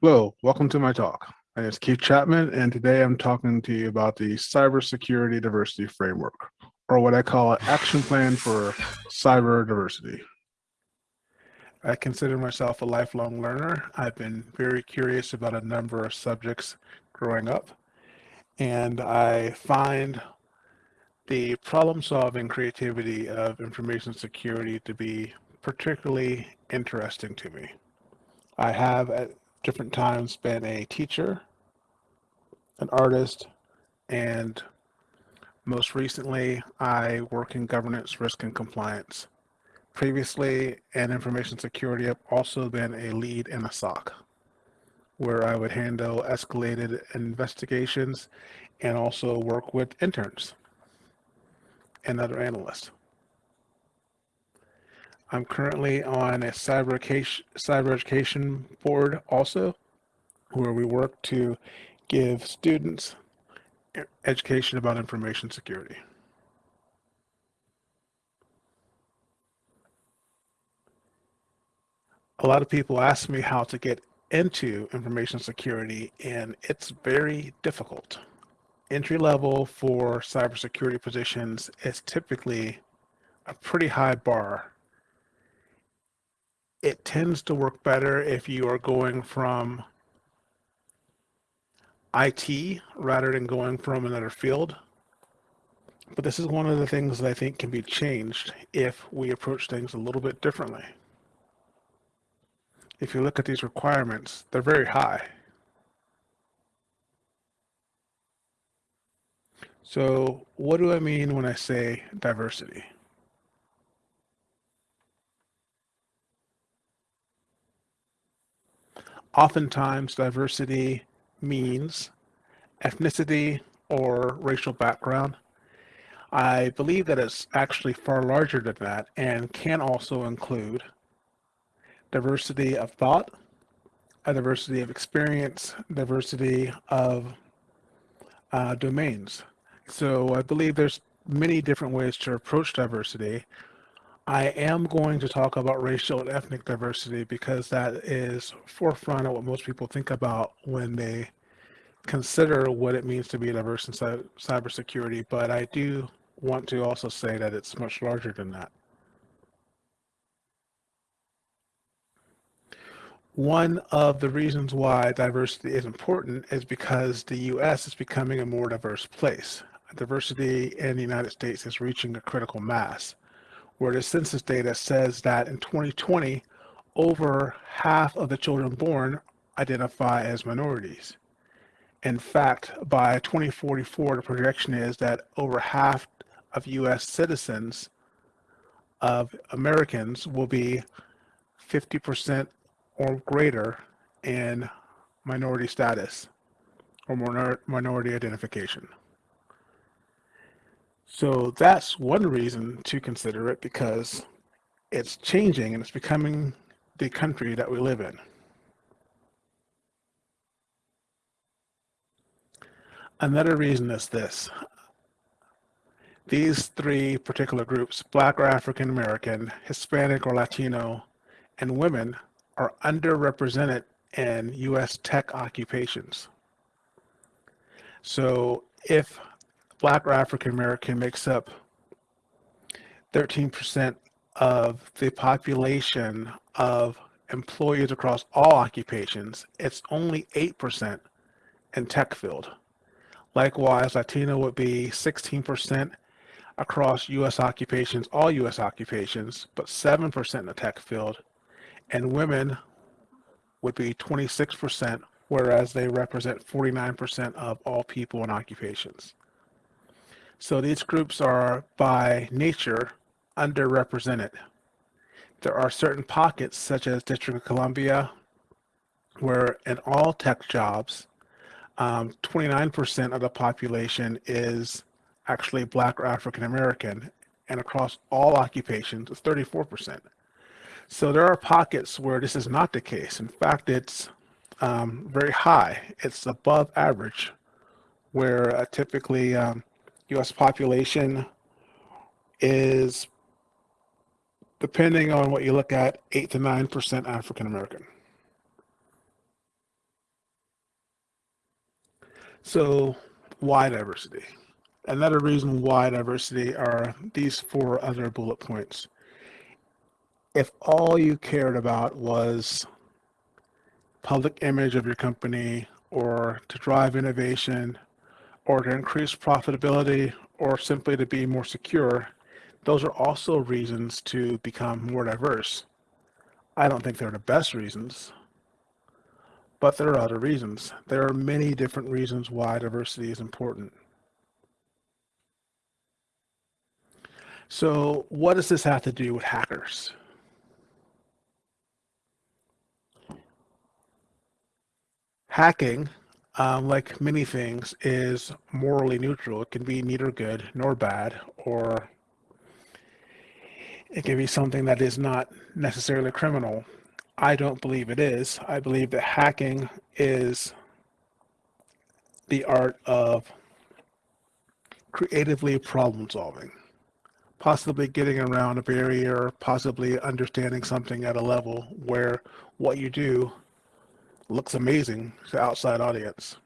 Hello, welcome to my talk. My name is Keith Chapman, and today I'm talking to you about the Cybersecurity Diversity Framework, or what I call an action plan for cyber diversity. I consider myself a lifelong learner. I've been very curious about a number of subjects growing up, and I find the problem solving creativity of information security to be particularly interesting to me. I have different times been a teacher, an artist, and most recently I work in governance, risk, and compliance. Previously in information security, I've also been a lead in a SOC where I would handle escalated investigations and also work with interns and other analysts. I'm currently on a cyber education, cyber education board also, where we work to give students education about information security. A lot of people ask me how to get into information security, and it's very difficult. Entry level for cybersecurity positions is typically a pretty high bar it tends to work better if you are going from IT rather than going from another field. But this is one of the things that I think can be changed if we approach things a little bit differently. If you look at these requirements, they're very high. So what do I mean when I say diversity? Oftentimes, diversity means ethnicity or racial background. I believe that it's actually far larger than that and can also include diversity of thought, a diversity of experience, diversity of uh, domains. So I believe there's many different ways to approach diversity. I am going to talk about racial and ethnic diversity because that is forefront of what most people think about when they consider what it means to be diverse in cybersecurity. But I do want to also say that it's much larger than that. One of the reasons why diversity is important is because the U.S. is becoming a more diverse place. Diversity in the United States is reaching a critical mass where the census data says that in 2020, over half of the children born identify as minorities. In fact, by 2044, the projection is that over half of US citizens of Americans will be 50% or greater in minority status or minority identification. So that's one reason to consider it because it's changing and it's becoming the country that we live in. Another reason is this. These three particular groups, Black or African American, Hispanic or Latino, and women are underrepresented in U.S. tech occupations. So if Black or African American makes up 13% of the population of employees across all occupations. It's only 8% in tech field. Likewise, Latino would be 16% across U.S. occupations, all U.S. occupations, but 7% in the tech field. And women would be 26%, whereas they represent 49% of all people in occupations. So these groups are by nature underrepresented. There are certain pockets such as District of Columbia where in all tech jobs, 29% um, of the population is actually Black or African American and across all occupations it's 34%. So there are pockets where this is not the case. In fact, it's um, very high. It's above average where uh, typically um, US population is, depending on what you look at, 8 to 9% African American. So why diversity? Another reason why diversity are these four other bullet points. If all you cared about was public image of your company or to drive innovation or to increase profitability or simply to be more secure, those are also reasons to become more diverse. I don't think they're the best reasons, but there are other reasons. There are many different reasons why diversity is important. So what does this have to do with hackers? Hacking, um, like many things, is morally neutral. It can be neither good nor bad, or it can be something that is not necessarily criminal. I don't believe it is. I believe that hacking is the art of creatively problem solving possibly getting around a barrier, possibly understanding something at a level where what you do looks amazing to outside audience.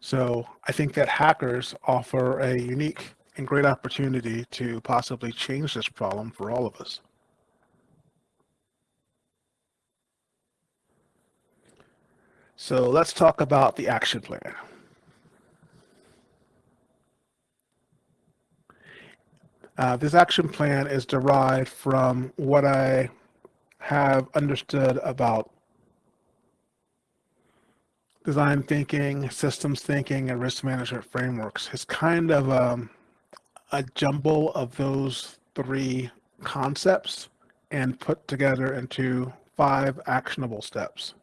So I think that hackers offer a unique and great opportunity to possibly change this problem for all of us. So let's talk about the action plan. Uh, this action plan is derived from what I have understood about design thinking, systems thinking, and risk management frameworks. It's kind of um, a jumble of those three concepts and put together into five actionable steps.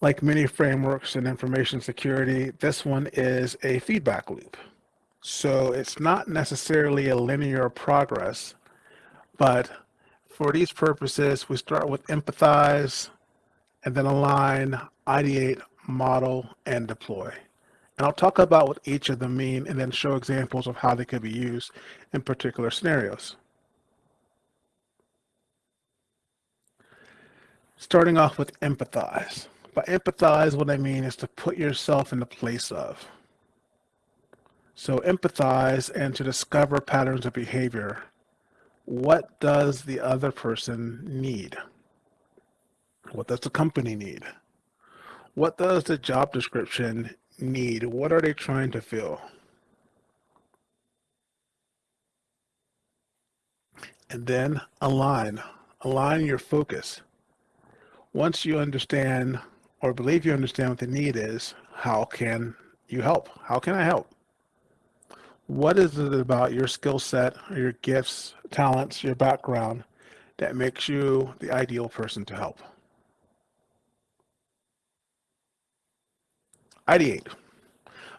Like many frameworks in information security, this one is a feedback loop. So it's not necessarily a linear progress, but for these purposes, we start with empathize and then align, ideate, model, and deploy. And I'll talk about what each of them mean and then show examples of how they could be used in particular scenarios. Starting off with empathize. By empathize, what I mean is to put yourself in the place of. So empathize and to discover patterns of behavior. What does the other person need? What does the company need? What does the job description need? What are they trying to fill? And then align. Align your focus. Once you understand or believe you understand what the need is, how can you help? How can I help? What is it about your skill set, or your gifts, talents, your background that makes you the ideal person to help? Ideate.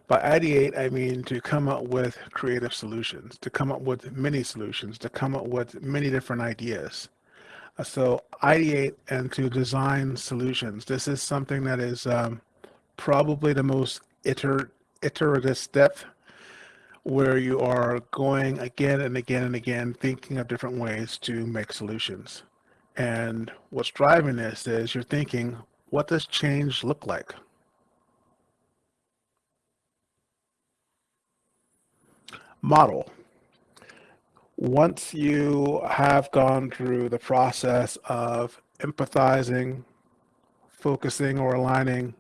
By ideate, I mean to come up with creative solutions, to come up with many solutions, to come up with many different ideas. So ideate and to design solutions. This is something that is um, probably the most iter iterative step where you are going again and again and again thinking of different ways to make solutions. And what's driving this is you're thinking, what does change look like? Model once you have gone through the process of empathizing, focusing or aligning,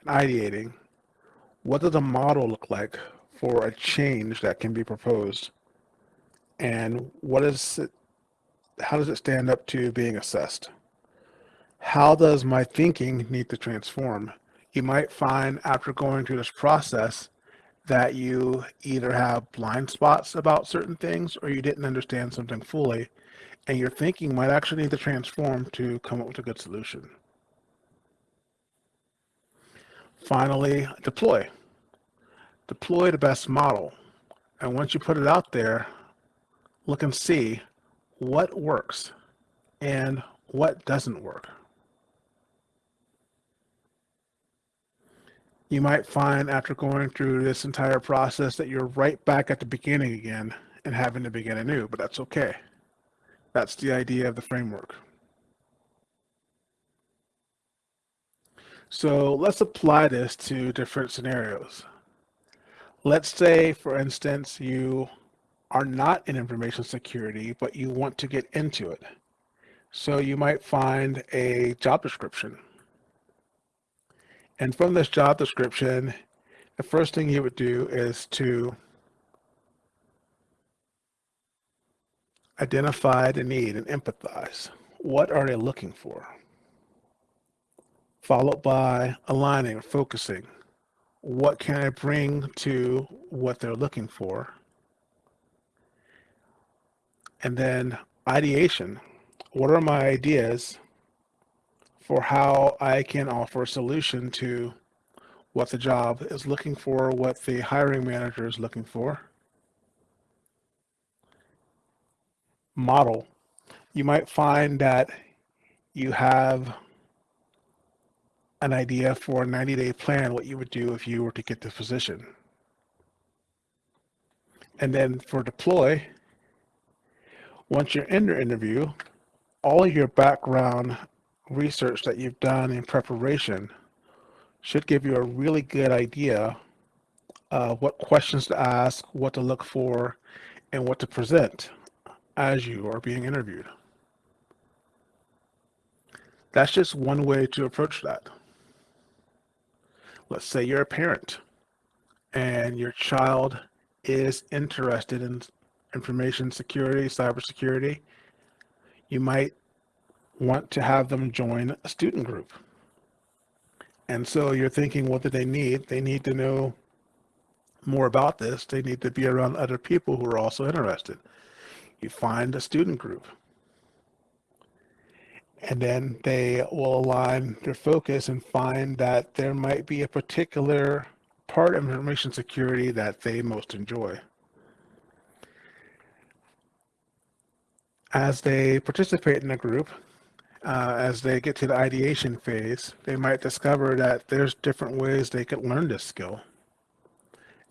and ideating, what does a model look like for a change that can be proposed? And what is it, how does it stand up to being assessed? How does my thinking need to transform? You might find after going through this process that you either have blind spots about certain things or you didn't understand something fully and your thinking might actually need to transform to come up with a good solution. Finally, deploy deploy the best model. And once you put it out there, look and see what works and what doesn't work. You might find after going through this entire process that you're right back at the beginning again and having to begin anew, but that's okay. That's the idea of the framework. So let's apply this to different scenarios. Let's say, for instance, you are not in information security, but you want to get into it. So you might find a job description. And from this job description, the first thing you would do is to identify the need and empathize. What are they looking for? Followed by aligning, focusing. What can I bring to what they're looking for? And then ideation. What are my ideas for how I can offer a solution to what the job is looking for, what the hiring manager is looking for? Model. You might find that you have an idea for a 90 day plan, what you would do if you were to get the position. And then for deploy, once you're in your interview, all of your background research that you've done in preparation should give you a really good idea of what questions to ask, what to look for, and what to present as you are being interviewed. That's just one way to approach that. Let's say you're a parent and your child is interested in information security, cybersecurity, you might want to have them join a student group. And so you're thinking, what do they need? They need to know more about this. They need to be around other people who are also interested. You find a student group. And then they will align their focus and find that there might be a particular part of information security that they most enjoy. as they participate in a group, uh, as they get to the ideation phase, they might discover that there's different ways they could learn this skill.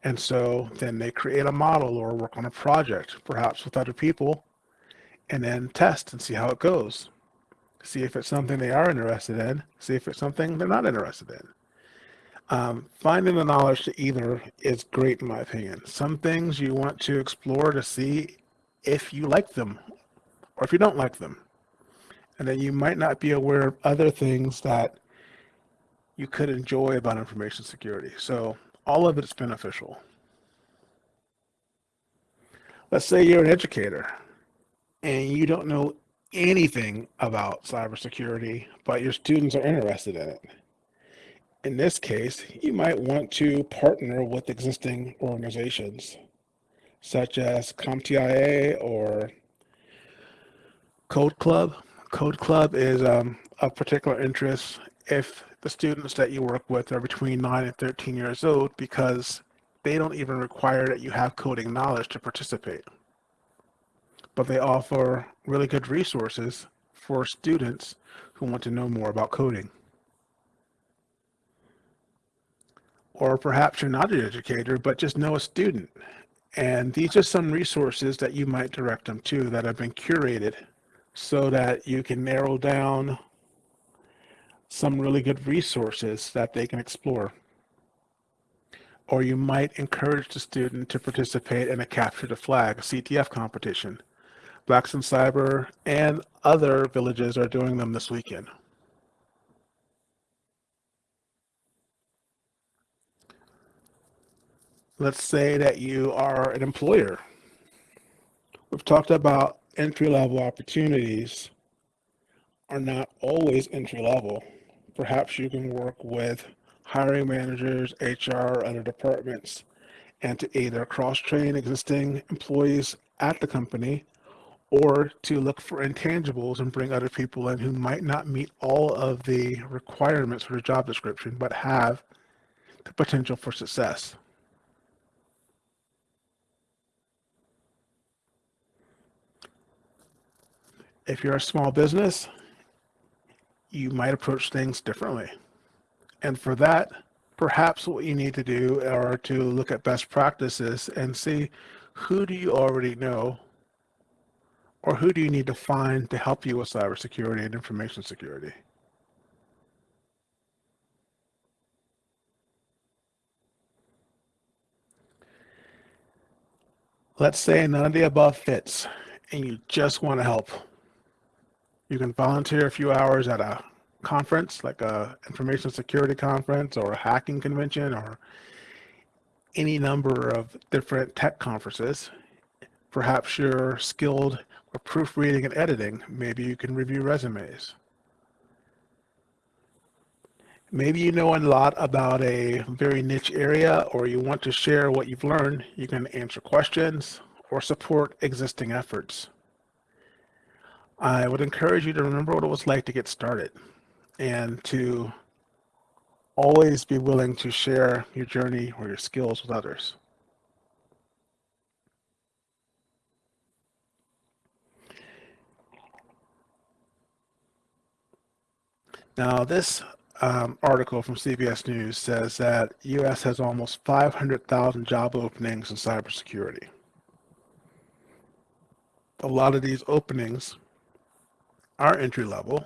And so then they create a model or work on a project, perhaps with other people, and then test and see how it goes. See if it's something they are interested in, see if it's something they're not interested in. Um, finding the knowledge to either is great in my opinion. Some things you want to explore to see if you like them or if you don't like them. And then you might not be aware of other things that you could enjoy about information security. So all of it's beneficial. Let's say you're an educator and you don't know anything about cybersecurity, but your students are interested in it. In this case, you might want to partner with existing organizations such as CompTIA or Code Club. Code Club is um, of particular interest if the students that you work with are between 9 and 13 years old because they don't even require that you have coding knowledge to participate. But they offer really good resources for students who want to know more about coding. Or perhaps you're not an educator, but just know a student. And these are some resources that you might direct them to that have been curated so that you can narrow down some really good resources that they can explore. Or you might encourage the student to participate in a capture the flag, CTF competition. Blacks in Cyber and other villages are doing them this weekend. Let's say that you are an employer. We've talked about entry level opportunities are not always entry level. Perhaps you can work with hiring managers, HR, other departments, and to either cross train existing employees at the company or to look for intangibles and bring other people in who might not meet all of the requirements for the job description but have the potential for success. if you're a small business, you might approach things differently. And for that, perhaps what you need to do are to look at best practices and see who do you already know or who do you need to find to help you with cybersecurity and information security? Let's say none of the above fits and you just want to help. You can volunteer a few hours at a conference, like a information security conference or a hacking convention or any number of different tech conferences. Perhaps you're skilled with proofreading and editing. Maybe you can review resumes. Maybe you know a lot about a very niche area or you want to share what you've learned. You can answer questions or support existing efforts. I would encourage you to remember what it was like to get started and to always be willing to share your journey or your skills with others. Now, this um, article from CBS News says that U.S. has almost 500,000 job openings in cybersecurity. A lot of these openings are entry level.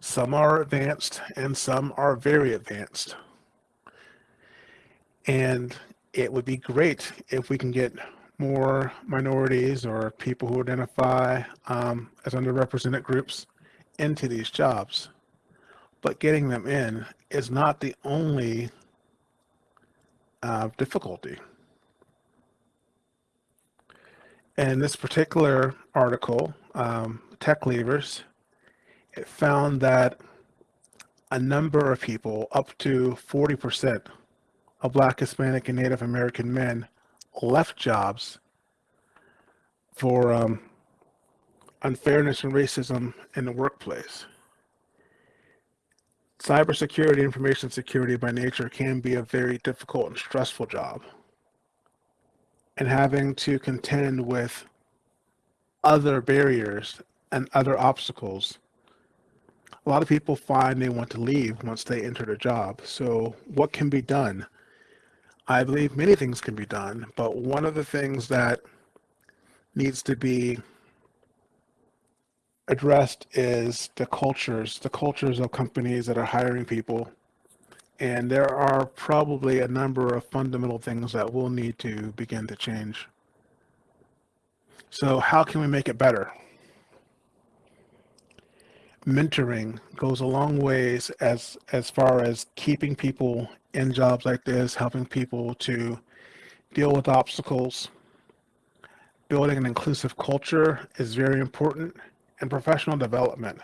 Some are advanced and some are very advanced. And it would be great if we can get more minorities or people who identify um, as underrepresented groups into these jobs but getting them in is not the only uh, difficulty. In this particular article, um, Tech Leavers, it found that a number of people, up to 40% of Black, Hispanic, and Native American men left jobs for um, unfairness and racism in the workplace cybersecurity, information security by nature can be a very difficult and stressful job. And having to contend with other barriers and other obstacles. A lot of people find they want to leave once they enter the job. So what can be done? I believe many things can be done, but one of the things that needs to be addressed is the cultures, the cultures of companies that are hiring people. And there are probably a number of fundamental things that will need to begin to change. So how can we make it better? Mentoring goes a long ways as, as far as keeping people in jobs like this, helping people to deal with obstacles. Building an inclusive culture is very important and professional development.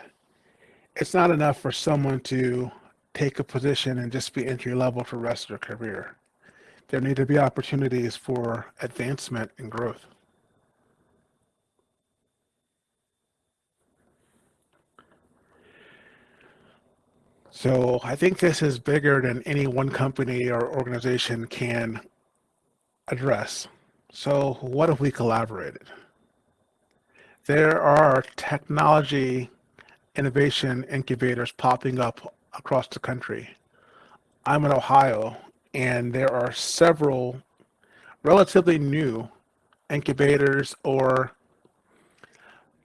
It's not enough for someone to take a position and just be entry level for the rest of their career. There need to be opportunities for advancement and growth. So I think this is bigger than any one company or organization can address. So what if we collaborated? There are technology innovation incubators popping up across the country. I'm in Ohio, and there are several relatively new incubators or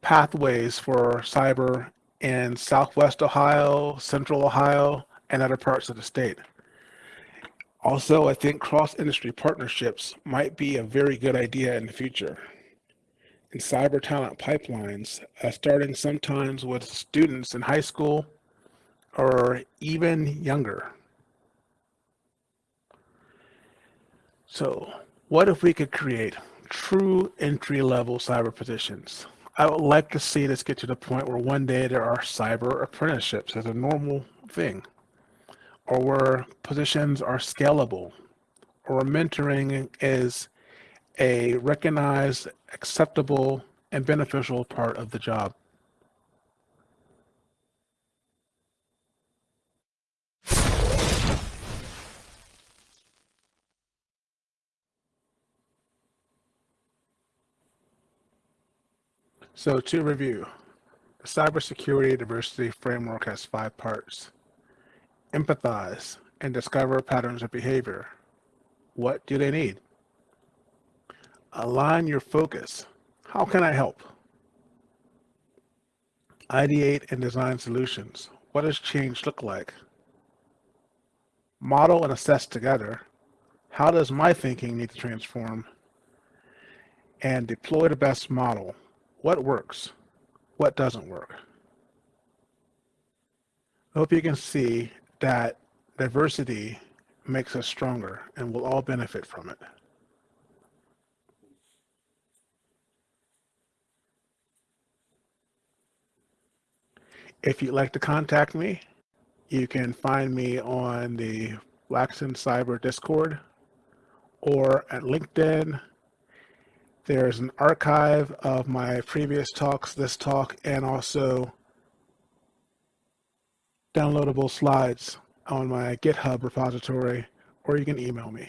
pathways for cyber in Southwest Ohio, Central Ohio, and other parts of the state. Also, I think cross-industry partnerships might be a very good idea in the future and cyber talent pipelines, uh, starting sometimes with students in high school or even younger. So what if we could create true entry-level cyber positions? I would like to see this get to the point where one day there are cyber apprenticeships as a normal thing, or where positions are scalable, or mentoring is a recognized, acceptable, and beneficial part of the job. So to review, the cybersecurity diversity framework has five parts. Empathize and discover patterns of behavior. What do they need? Align your focus. How can I help? Ideate and design solutions. What does change look like? Model and assess together. How does my thinking need to transform? and deploy the best model. What works? What doesn't work? I hope you can see that diversity makes us stronger and we'll all benefit from it. If you'd like to contact me, you can find me on the Blacks in Cyber Discord or at LinkedIn. There's an archive of my previous talks, this talk, and also downloadable slides on my GitHub repository, or you can email me.